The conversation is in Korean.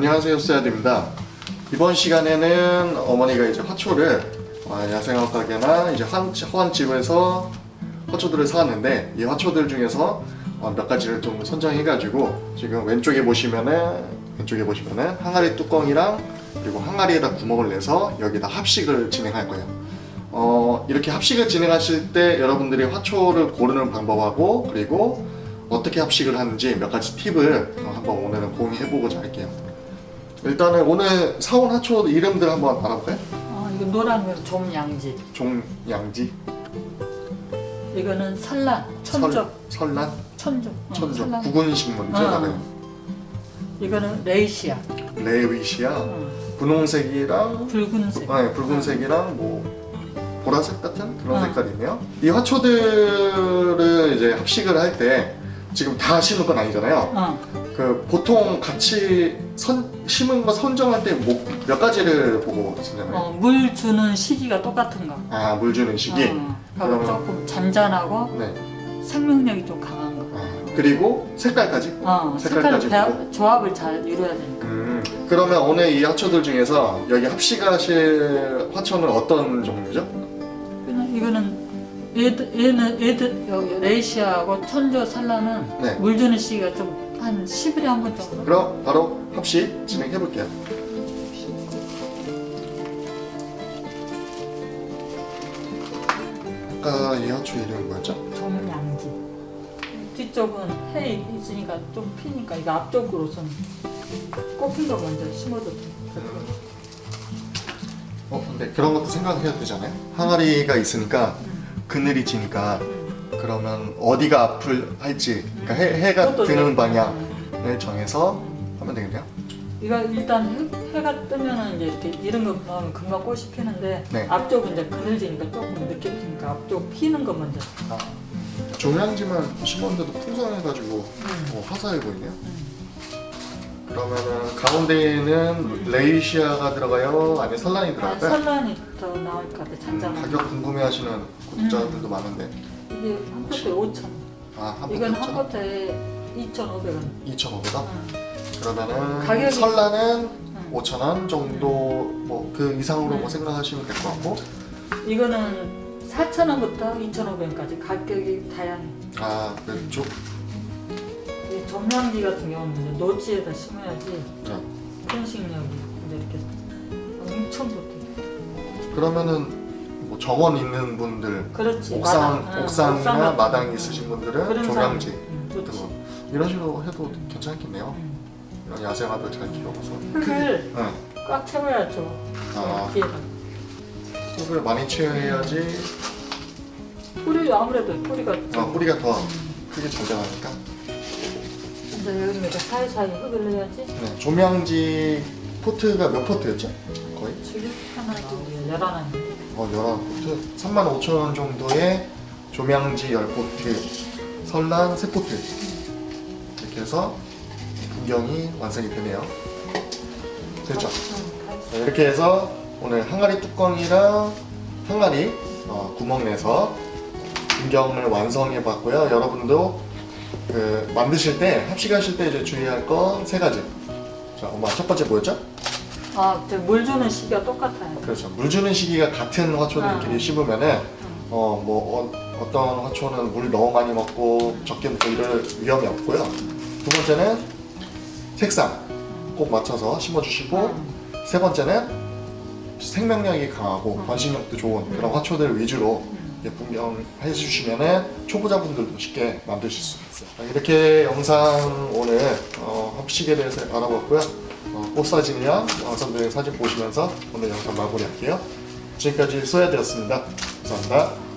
안녕하세요 쏘야드입니다. 이번 시간에는 어머니가 이제 화초를 어, 야생화 가게나 이제 한, 화환집에서 화초들을 사왔는데 이 화초들 중에서 어, 몇 가지를 좀 선정해 가지고 지금 왼쪽에 보시면은 왼쪽에 보시면은 항아리 뚜껑이랑 그리고 항아리에다 구멍을 내서 여기다 합식을 진행할 거예요. 어, 이렇게 합식을 진행하실 때 여러분들이 화초를 고르는 방법하고 그리고 어떻게 합식을 하는지 몇 가지 팁을 어, 한번 오늘은 공유해보고자 할게요 일단은 오늘 사온 화초 이름들 한번 알아볼까요? 어, 이거 노란 건 좀양지. 종양지, 이거는 산란, 천적, 설, 설란, 천적, 어, 천적, 산란. 구근 식물이죠 어. 다들 이거는 레이시아, 레위시아, 어, 분홍색이랑 붉은색. 아, 네, 붉은색이랑 뭐 보라색 같은 그런 어. 색깔이 있네요 이 화초들을 이제 합식을 할 때 지금 다 심을 건 아니잖아요 어, 그 보통 같이 선, 심은 거 선정할 때 몇 가지를 보고 선정해요? 어, 물 주는 시기가 똑같은 거. 아, 물 주는 시기. 어, 그러면- 조금 잔잔하고 네. 생명력이 좀 강한 거. 아, 그리고 색깔까지. 어, 색깔까지 색깔 보고? 조합을 잘 이루어야 되니까. 음, 그러면 오늘 이 화초들 중에서 여기 합식하실 화초는 어떤 종류죠? 이거는 얘는 얘들 여기 레이시아하고 천조 산란은 네. 물 주는 시기가 좀 한 10일에 한 번 정도. 그럼 바로 합식 진행해 볼게요. 아까 이 화초 이름이 뭐였죠? 정양지. 뒤쪽은 해 있으니까 좀 피니까 이거 앞쪽으로선 꼽힌 거 먼저 심어도 돼. 어, 근데 그런 것도 생각해야 되잖아요. 항아리가 있으니까 그늘이 지니까 그러면 어디가 앞을 할지 그러니까 해, 그것도 드는 돼. 방향을 정해서 하면 되겠네요. 이거 일단 해, 가 뜨면은 이제 이렇게 이런 거 넣으면 금방 꽃이 피는데 네. 앞쪽은 이제 그늘지니까 조금 늦게 피니까 앞쪽 피는 거 먼저. 아, 종양지만 심었는데도 풍성해가지고 음. 어, 화사해 보이네요. 음. 그러면은 가운데에는 레이시아가 들어가요? 아니면 설란이 아, 들어갈까요? 설란이 더 나을 것 같아. 음, 잔잔한. 가격 궁금해하시는 구독자분들도 많은데 이게 한 포트에 5천. 아, 한 이건 한 포트에 2,500원. 2,500원? 그러면은 가격이- 설란은 응. 5,000원 정도 뭐 그 이상으로 뭐 음. 생각하시면 될 것 같고 이거는 4,000원부터 2,500원까지 가격이 다양해. 아 왼쪽 이 점량지 같은 경우는 이제 노지에다 심어야지 네. 편식력이 이제 이렇게 엄청 좋대. 그러면은 뭐 정원 있는 분들 그렇지. 옥상, 마당, 응, 옥상이나 옥상 거. 있으신 분들은 사람, 응, 이런 식으로 해도 괜찮겠네요 응. 이런 야생화들 잘 키워서 흙을 응. 꽉 채워야죠. 아. 흙을 많이 채워야지 뿌리 아무래도 뿌리가 아, 뿌리가 더 크게 자라나니까 이제 여기다 사이사이 흙을 넣어야지. 네, 조명지 포트가 몇 포트였죠? 거의? 지금 하나 둘 열하나. 어, 11포트 35,000원 정도의 조명지 10포트 설란 3포트 이렇게 해서 풍경이 완성이 되네요 됐죠? 네, 이렇게 해서 오늘 항아리 뚜껑이랑 항아리 어, 구멍 내서 풍경을 완성해 봤고요 여러분도 그 만드실 때 합식하실 때 이제 주의할 건 세 가지 자 엄마 첫 번째 뭐였죠? 아, 저물 주는 시기가 똑같아요. 그렇죠. 물 주는 시기가 같은 화초들끼리 아. 심으면은 어 뭐 어, 떤 화초는 물 너무 많이 먹고 적게 먹고 이럴 위험이 없고요. 두 번째는 색상 꼭 맞춰서 심어주시고 음. 세 번째는 생명력이 강하고 음. 번식력도 좋은 그런 화초들 위주로 분명해 주시면은 초보자분들도 쉽게 만드실 수 있어요. 이렇게 영상 오늘 어, 합식에 대해서 알아봤고요. 어, 꽃 사진이랑 완성된 사진 보시면서 오늘 영상 마무리할게요. 지금까지 소야되었습니다. 감사합니다.